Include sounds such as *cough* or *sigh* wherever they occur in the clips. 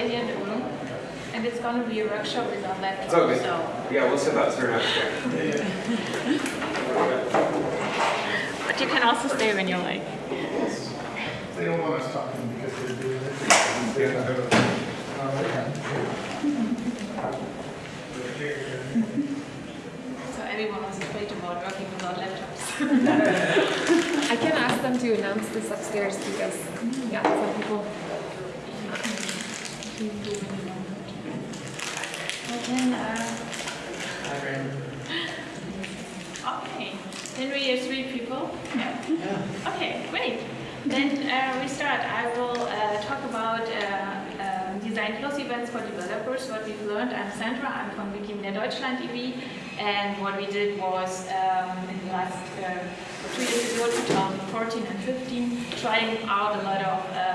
stay here in room. And it's going to be a workshop with our laptop. Okay. So. Yeah, we'll sit that turn out there. But you can also stay when you like. They don't want us talking because they're doing it. So everyone was afraid about working without laptops. I can ask them to announce this upstairs because, yeah, some people. Okay, then we are three people. Yeah. Okay, great. Then uh, we start. I will uh, talk about uh, design plus events for developers. What we've learned. I'm Sandra. I'm from Wikimedia Deutschland e.V. And what we did was um, in the last uh, two years ago, 2014 and 15, trying out a lot of uh,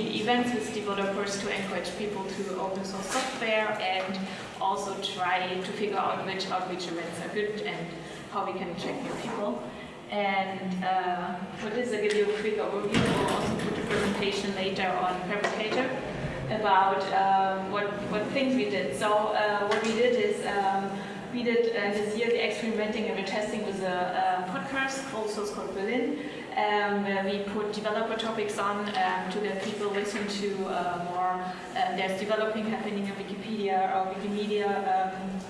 events with developers to encourage people to open source software and also try to figure out which outreach events are good and how we can attract new people. And uh, for this, I'll give you a quick overview. We'll also put a presentation later on Phabricator about um, what, what things we did. So uh, what we did is um, we did uh, this year the experimenting and the testing with a, a podcast called Source Code Berlin, um, where we put developer topics on um, to get people listen to uh, more. Uh, there's developing happening in Wikipedia or Wikimedia. Um,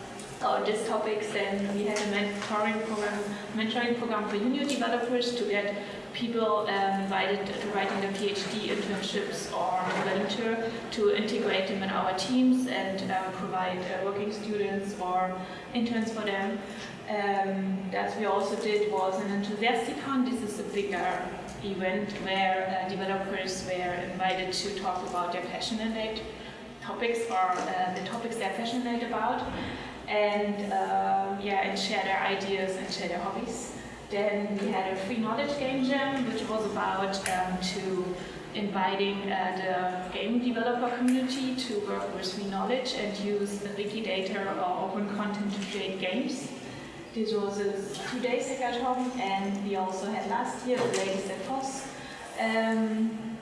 or these topics, then we had a mentoring program, mentoring program for junior developers to get people um, invited to writing their PhD internships or volunteer to integrate them in our teams and um, provide uh, working students or interns for them. Um, that we also did was an Enthusiasticon. This is a bigger event where uh, developers were invited to talk about their passionate topics or uh, the topics they're passionate about and um, yeah, and share their ideas and share their hobbies. Then we had a free knowledge game jam, which was about um, to inviting uh, the game developer community to work with free knowledge and use the Wikidata or open content to create games. This was a two-day hackathon, and we also had last year the Ladies That FOSS um,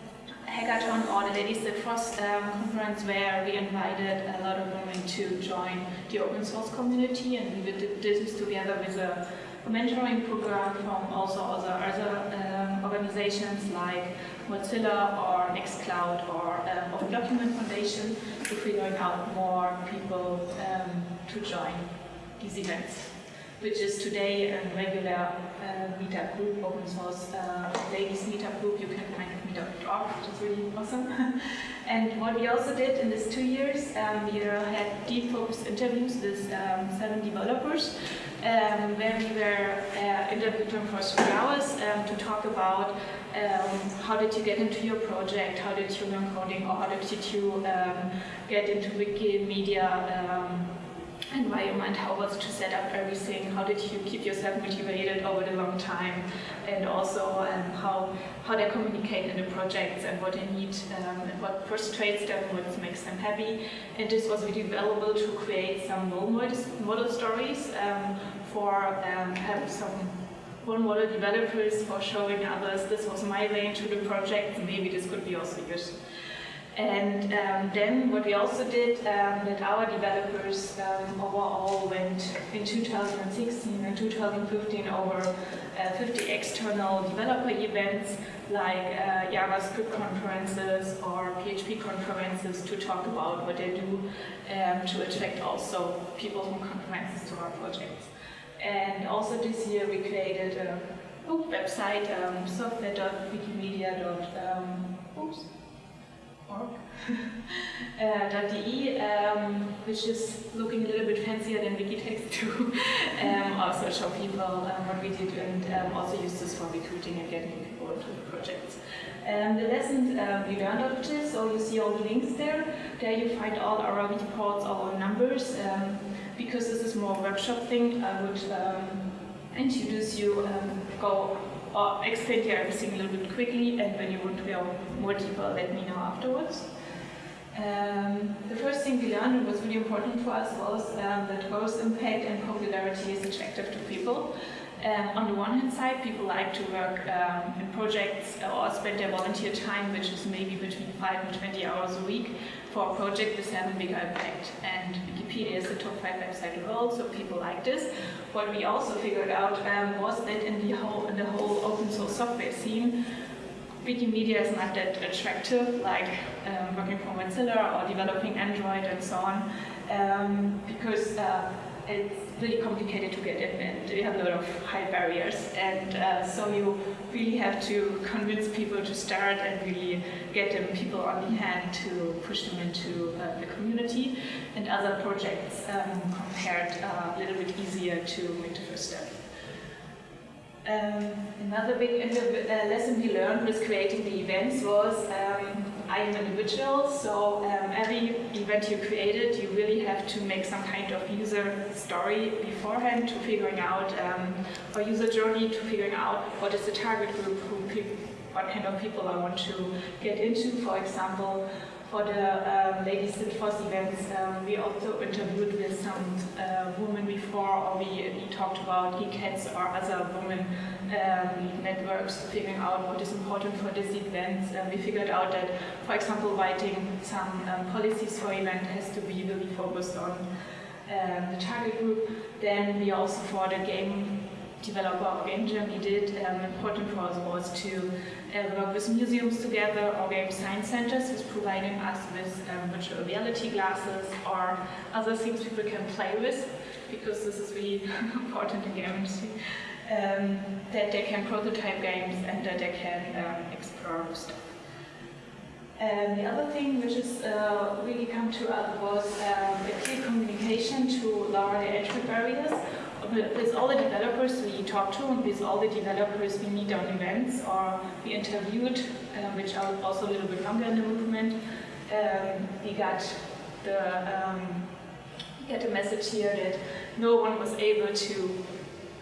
hackathon or the Ladies That FOSS um, conference where we invited a lot of women to join the open source community and we did this together with a mentoring program from also other, other um, organizations like Mozilla or Nextcloud or um, Open Document Foundation to figuring out more people um, to join these events which is today a regular uh, meetup group, open source uh, ladies meetup group. You can find it meetup.org, which is really awesome. and what we also did in these two years, um, we had deep focus interviews with um, seven developers, um, where we were uh, interviewed them for three hours um, to talk about um, how did you get into your project, how did you learn coding, or how did you um, get into Wikimedia environment, how was to set up everything, how did you keep yourself motivated over the long time, and also um, how, how they communicate in the projects and what they need um, and what frustrates them, what makes them happy. And this was really valuable to create some role model, model stories um, for um, some role model developers for showing others this was my way into the project, maybe this could be also yours. And um, then what we also did, um, that our developers um, overall went in 2016 and 2015 over uh, 50 external developer events like uh, JavaScript conferences or PHP conferences to talk about what they do um, to attract also people from conferences to our projects. And also this year we created a website, um, software.wikimedia.oops *laughs* uh, um, which is looking a little bit fancier than Wikitext to *laughs* um, also show people um, what we did and um, also use this for recruiting and getting people the projects. Um, the lessons um, we learned of this, so you see all the links there. There you find all our reports, all our numbers. because this is more workshop thing, I would introduce you, go or explain here everything a little bit quickly, and when you want to go more deeper, let me know afterwards. Um, the first thing we learned and was really important for us was um, that growth impact and popularity is attractive to people. Um, on the one hand side, people like to work um, in projects or spend their volunteer time, which is maybe between 5 and 20 hours a week, for a project with having a bigger impact. And Wikipedia is the top 5 website in the world, so people like this. What we also figured out um, was that in the whole, in the whole open source software scene, Wikimedia is not that attractive, like um, working for Mozilla or developing Android and so on, um, because uh, it's really complicated to get in and you have a lot of high barriers. And uh, so you really have to convince people to start and really get them people on the hand to push them into uh, the community. And other projects um, compared uh, a little bit easier to make the first step. Um, another big uh, lesson we learned with creating the events was um, I am an individual, so um, every event you created, you really have to make some kind of user story beforehand to figuring out um, or user journey to figuring out what is the target group, who what kind of people I want to get into. For example, for the um, Ladies in Force events, um, we also interviewed with some uh, women before, or we, we talked about eCats or other women um, networks, figuring out what is important for this event. Um, we figured out that, for example, writing some um, policies for event has to be really focused on um, the target group. Then we also, for the game developer or game jam did, um, important for us was to uh, work with museums together or game science centers who's providing us with um, virtual reality glasses or other things people can play with because this is really *laughs* important in game industry. Um, that they can prototype games and that they can um, explore stuff. And the other thing which has uh, really come to us was um, a clear communication to lower the entry barriers with all the developers we talked to and with all the developers we meet on events or we interviewed, um, which are also a little bit longer in the movement, um, we got the um, got a message here that no one was able to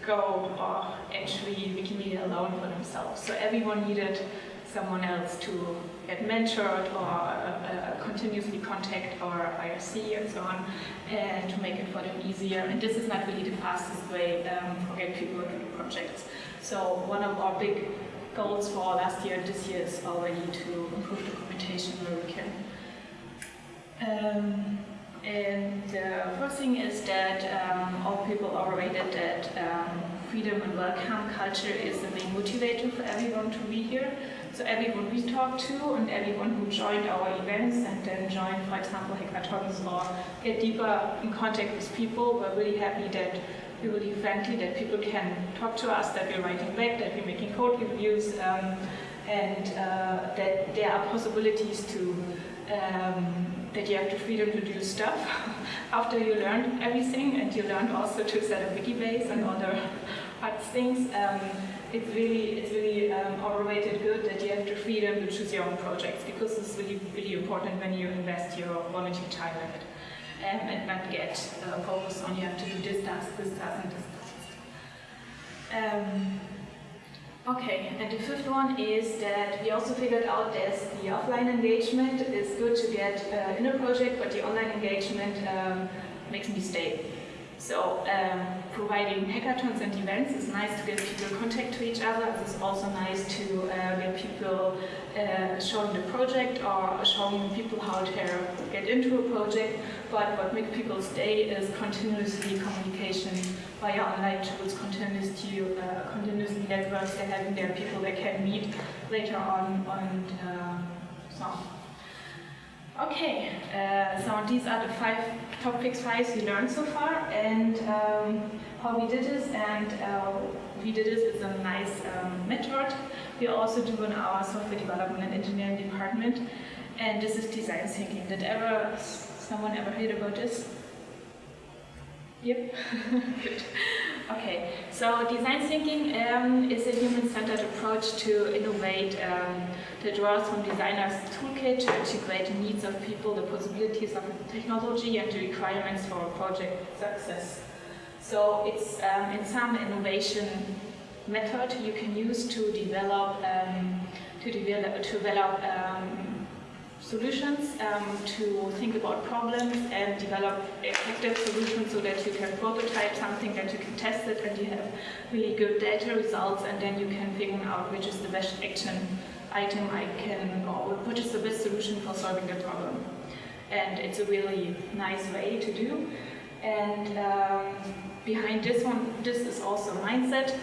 go or actually Wikimedia alone for themselves. So everyone needed someone else to get mentored or uh, uh, continuously contact our IRC and so on, and to make it for them easier. And this is not really the fastest way um, for getting people on projects. So one of our big goals for last year and this year is already to improve the documentation where we can. Um, and the first thing is that um, all people are rated that um, freedom and welcome culture is the main motivator for everyone to be here. So everyone we talked to and everyone who joined our events and then joined, for example, hackathons or get deeper in contact with people, were really happy that we're really friendly, that people can talk to us, that we're writing back, that we're making code reviews, um, and uh, that there are possibilities to, um, that you have the freedom to do stuff *laughs* after you learned everything, and you learned also to set up Wikibase and other *laughs* hard things. Um, it's really, it's really um, overrated good that you have the freedom to choose your own projects because it's really, really important when you invest your volunteer time in it um, and not get uh, focused on you have to do this task, this task, and this task. Um, okay, and the fifth one is that we also figured out that the offline engagement is good to get uh, in a project, but the online engagement um, makes me stay. So um, providing hackathons and events is nice to get people contact to each other. It's also nice to uh, get people uh, showing the project or showing people how to get into a project. But what makes people stay is continuously communication via online tools, continuously, uh, continuously networks. They're having their people they can meet later on and uh, so on. Okay, uh, so these are the five topics five we learned so far, and um, how we did this, and uh, we did this with a nice um, method. We also do in our software development and engineering department, and this is design thinking. Did ever someone ever heard about this? Yep, *laughs* good. Okay, so design thinking um, is a human-centered approach to innovate um, that draws from designers' toolkit to integrate the needs of people, the possibilities of technology, and the requirements for project success. So it's um, in some innovation method you can use to develop um, to develop to develop um, solutions um, to think about problems and develop effective solutions so that you can prototype something, that you can test it, and you have really good data results, and then you can figure out which is the best action item I can, or which is the best solution for solving the problem. And it's a really nice way to do. And um, behind this one, this is also mindset.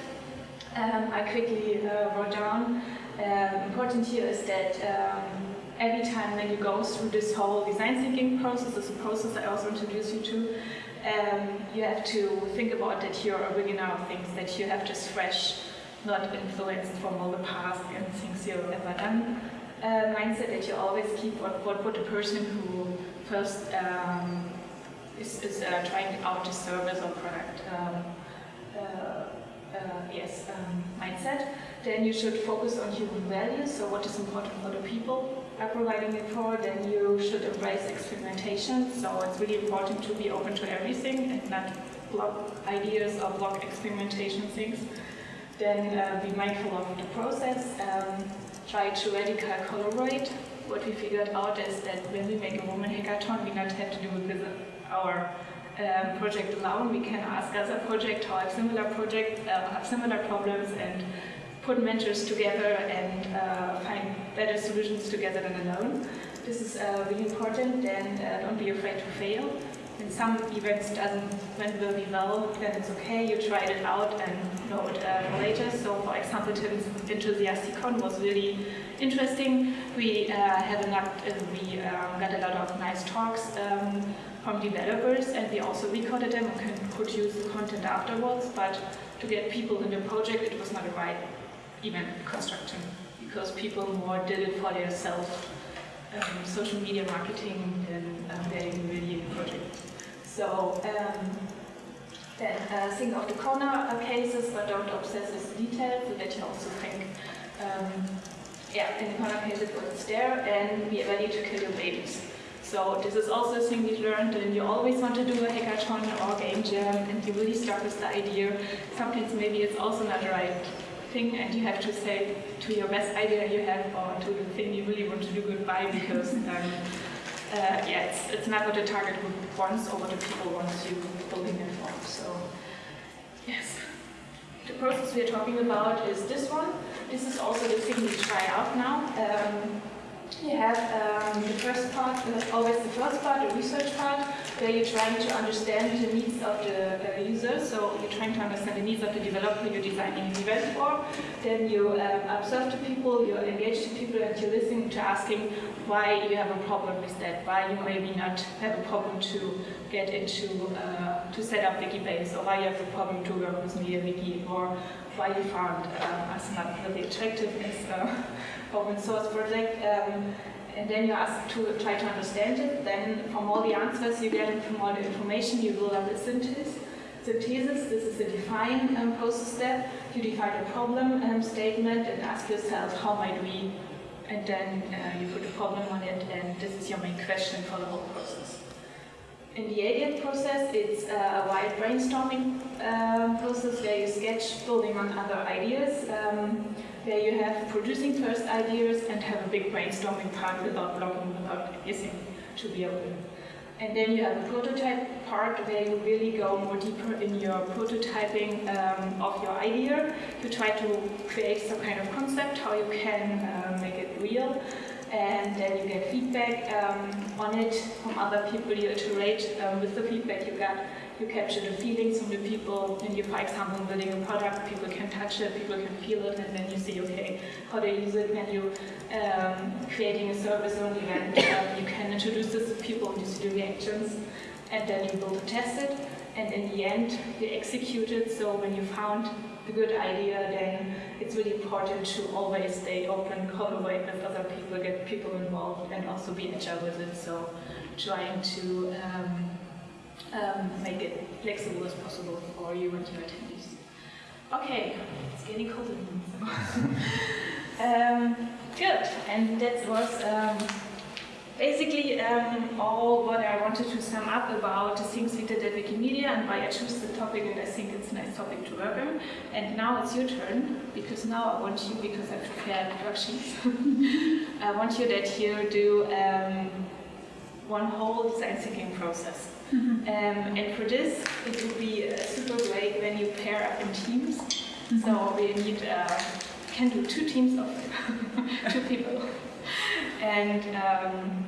Um, I quickly uh, wrote down. Um, important here is that um, every time when you go through this whole design thinking process, is a process I also introduced you to, um, you have to think about that you're a beginner of things, that you have this fresh, not influenced from all the past and things you've ever done. Uh, mindset that you always keep what, what would a person who first um, is, is uh, trying out a service or product um, uh, uh, yes, um, mindset, then you should focus on human values, so what is important for the people are providing it for, then you should embrace experimentation, so it's really important to be open to everything and not block ideas or block experimentation things. Then uh, be mindful of the process, um, try to radical collaborate. What we figured out is that when we make a woman hackathon, we not have to do it with our um, project alone. We can ask other projects how have similar projects, uh, have similar problems, and put mentors together and uh, find better solutions together than alone. This is uh, really important. Then uh, don't be afraid to fail. When some events doesn't went really well, then it's okay. You tried it out and know it uh, later. So, for example, Tim's Enthusiasticon was really interesting. We uh, had a lot, we um, got a lot of nice talks. Um, from developers and we also recorded them and could use the content afterwards, but to get people in the project it was not the right event construction because people more did it for themselves, um, social media marketing than um, getting really project. So um, then uh, think of the corner cases but don't obsess with details so that you also think um, yeah, in the corner cases what's there and be ready to kill your babies. So this is also a thing we learned and you always want to do a hackathon or game jam and you really start with the idea. Sometimes maybe it's also not right thing and you have to say to your best idea you have or to the thing you really want to do goodbye because um, uh, yeah, it's, it's not what the target group wants or what the people want you building it for. So yes. The process we're talking about is this one. This is also the thing we try out now. Um, you have um, the first part, always the first part, the research part, where you're trying to understand the needs of the uh, user. So you're trying to understand the needs of the developer you're designing the event for. Then you um, observe the people, you engage the people, and you listen to asking why you have a problem with that, why you maybe not have a problem to get into, uh, to set up Wikibase, or why you have a problem to work with MediaWiki, or why you found uh, us not really attractive as uh, open source project. Um, and then you ask to try to understand it. Then from all the answers you get from all the information, you build up a synthesis. Synthesis, this is a define um, process step. You define a problem um, statement and ask yourself, how might we? And then uh, you put a problem on it, and this is your main question for the whole process. In the ideate process, it's a wide brainstorming um, process where you sketch building on other ideas. Um, where you have producing first ideas and have a big brainstorming part without blocking, without guessing to be open. And then you have a prototype part where you really go more deeper in your prototyping um, of your idea. You try to create some kind of concept, how you can uh, make it real. And then you get feedback um, on it from other people. You iterate um, with the feedback you got you capture the feelings from the people, and you, for example, building a product, people can touch it, people can feel it, and then you see, okay, how they use it when you um, creating a service or an event. Um, you can introduce this to people and you see the reactions, and then you build and test it, and in the end, you execute it. So when you found a good idea, then it's really important to always stay open, collaborate with other people, get people involved, and also be agile with it. So trying to um, um, make it flexible as possible for you and your attendees. Okay, it's getting colder. *laughs* um, good, and that was um, basically um, all what I wanted to sum up about the things we did at Wikimedia and why I chose the topic and I think it's a nice topic to work on. And now it's your turn, because now I want you, because I've prepared worksheets, *laughs* I want you that you do um, one whole design thinking process. Um, and for this, it would be uh, super great when you pair up in teams. So we need, uh, can do two teams of *laughs* two people. And um,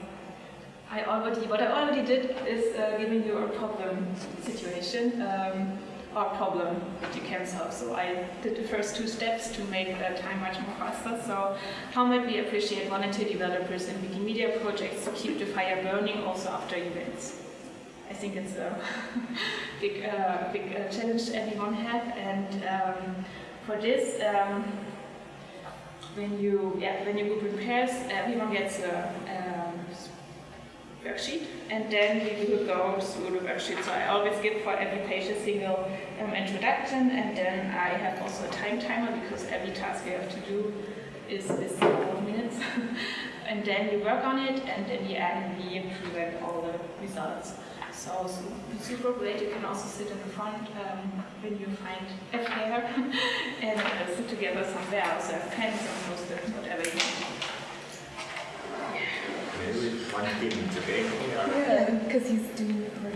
I already, what I already did is uh, giving you a problem situation um, or problem that you can solve. So I did the first two steps to make the time much more faster. So how might we appreciate volunteer developers in Wikimedia projects to keep the fire burning also after events? I think it's a *laughs* big, uh, big uh, challenge everyone have. And um, for this, um, when you yeah when your group prepares, everyone gets a um, worksheet, and then we will go through the worksheet. So I always give for every page a single um, introduction, and then I have also a time timer because every task you have to do is is of minutes. *laughs* and then we work on it, and in the end we present all the results. So, so super great. You can also sit in the front um, when you find a chair *laughs* and uh, sit together somewhere. Also have pens and post-its, whatever you want one. Yeah, because he's doing it right.